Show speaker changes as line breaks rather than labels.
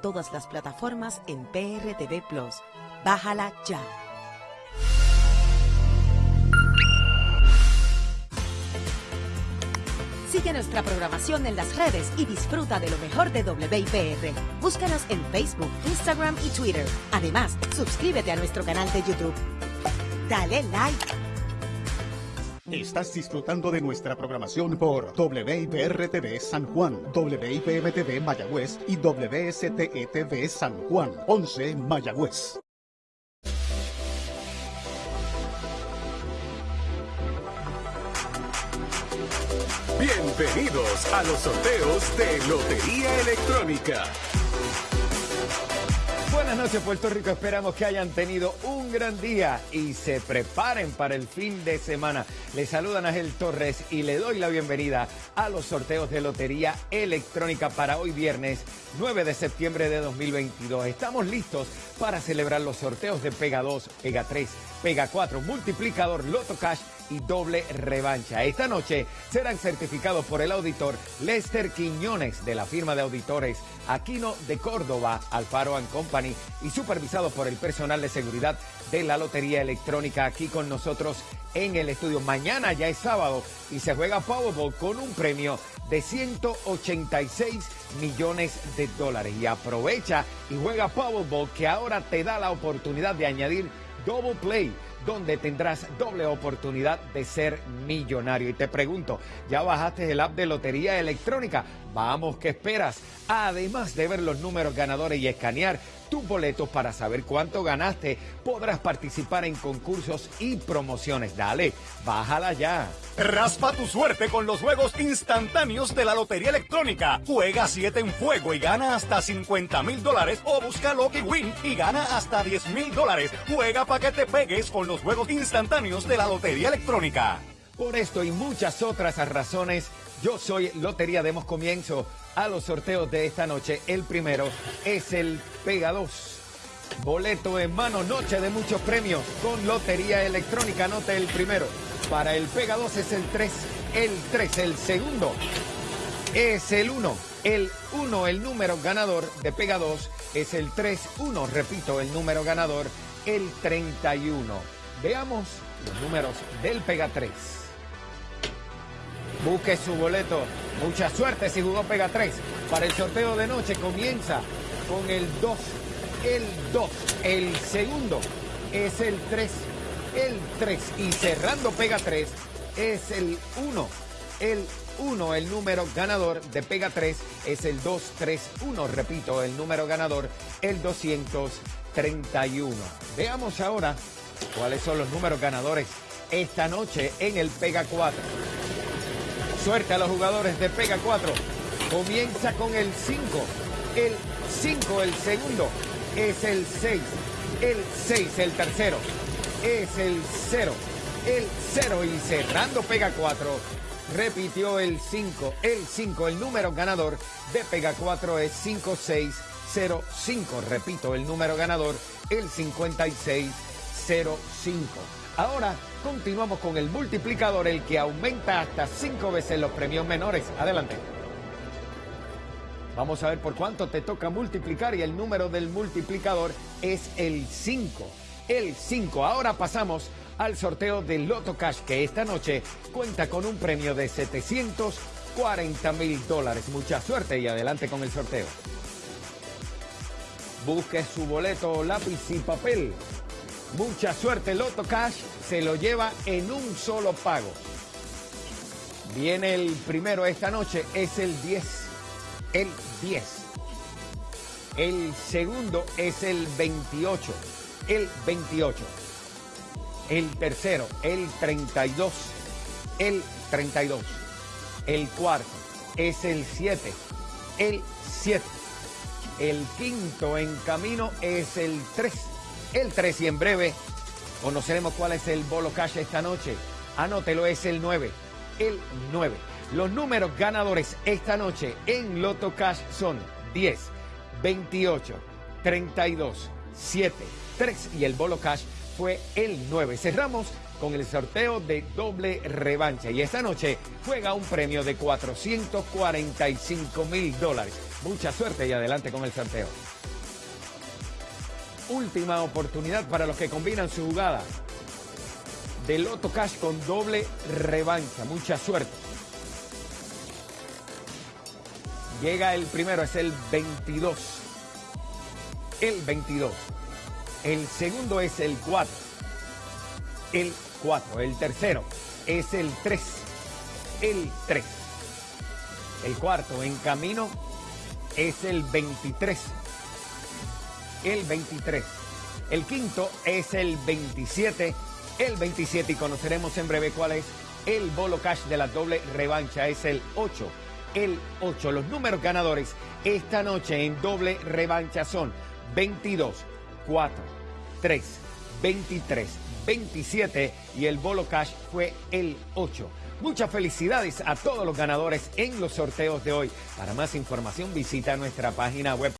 todas las plataformas en PRTV Plus. Bájala ya. Sigue nuestra programación en las redes y disfruta de lo mejor de WIPR. Búscanos en Facebook, Instagram y Twitter. Además, suscríbete a nuestro canal de YouTube. Dale like.
Estás disfrutando de nuestra programación por WIPR-TV San Juan, WIPM-TV Mayagüez y WSTE-TV San Juan, 11 Mayagüez.
Bienvenidos a los sorteos de Lotería Electrónica.
Buenas noches Puerto Rico, esperamos que hayan tenido un gran día y se preparen para el fin de semana. Les saluda Ángel Torres y le doy la bienvenida a los sorteos de Lotería Electrónica para hoy viernes 9 de septiembre de 2022. Estamos listos para celebrar los sorteos de Pega 2, Pega 3, Pega 4, Multiplicador, Loto Cash y doble revancha. Esta noche serán certificados por el auditor Lester Quiñones de la firma de auditores Aquino de Córdoba, Alfaro Company y supervisados por el personal de seguridad de la Lotería Electrónica aquí con nosotros en el estudio. Mañana ya es sábado y se juega Powerball con un premio de 186 millones de dólares. Y aprovecha y juega Powerball que ahora te da la oportunidad de añadir Double Play donde tendrás doble oportunidad de ser millonario. Y te pregunto, ¿ya bajaste el app de Lotería Electrónica? Vamos, ¿qué esperas? Además de ver los números ganadores y escanear tus boletos para saber cuánto ganaste, podrás participar en concursos y promociones. Dale, bájala ya.
Raspa tu suerte con los juegos instantáneos de la Lotería Electrónica. Juega 7 en fuego y gana hasta 50 mil dólares o busca Lucky Win y gana hasta 10 mil dólares. Juega para que te pegues con los juegos instantáneos de la Lotería Electrónica.
Por esto y muchas otras razones, yo soy Lotería. Demos comienzo a los sorteos de esta noche. El primero es el Pega 2. Boleto en mano, noche de muchos premios con Lotería Electrónica. Anote el primero. Para el Pega 2 es el 3, el 3, el segundo es el 1. El 1, el número ganador de Pega 2 es el 3, 1. Repito, el número ganador, el 31. Veamos los números del Pega 3. Busque su boleto. Mucha suerte si jugó Pega 3. Para el sorteo de noche comienza con el 2. El 2. El segundo es el 3. El 3. Y cerrando Pega 3 es el 1. El 1, el número ganador de Pega 3 es el 231. Repito, el número ganador, el 231. Veamos ahora cuáles son los números ganadores esta noche en el Pega 4. Suerte a los jugadores de Pega 4. Comienza con el 5. El 5, el segundo, es el 6. El 6, el tercero, es el 0. El 0 y cerrando Pega 4. Repitió el 5. El 5, el número ganador de Pega 4 es 5605. Repito, el número ganador, el 5605. Ahora continuamos con el multiplicador, el que aumenta hasta cinco veces los premios menores. Adelante. Vamos a ver por cuánto te toca multiplicar y el número del multiplicador es el 5. El 5. Ahora pasamos al sorteo del Loto Cash que esta noche cuenta con un premio de 740 mil dólares. Mucha suerte y adelante con el sorteo. Busque su boleto, lápiz y papel. Mucha suerte, Loto Cash se lo lleva en un solo pago. Viene el primero esta noche, es el 10. El 10. El segundo es el 28. El 28. El tercero, el 32. El 32. El cuarto es el 7. El 7. El quinto en camino es el 3 el 3 y en breve conoceremos cuál es el bolo cash esta noche. Anótelo, es el 9. El 9. Los números ganadores esta noche en Loto Cash son 10, 28, 32, 7, 3 y el bolo cash fue el 9. Cerramos con el sorteo de doble revancha. Y esta noche juega un premio de 445 mil dólares. Mucha suerte y adelante con el sorteo. Última oportunidad para los que combinan su jugada. De Loto Cash con doble revancha. Mucha suerte. Llega el primero, es el 22. El 22. El segundo es el 4. El 4. El tercero es el 3. El 3. El cuarto en camino es el 23. El 23. El quinto es el 27. El 27 y conoceremos en breve cuál es el bolo cash de la doble revancha. Es el 8. El 8. Los números ganadores esta noche en doble revancha son 22, 4, 3, 23, 27 y el bolo cash fue el 8. Muchas felicidades a todos los ganadores en los sorteos de hoy. Para más información visita nuestra página web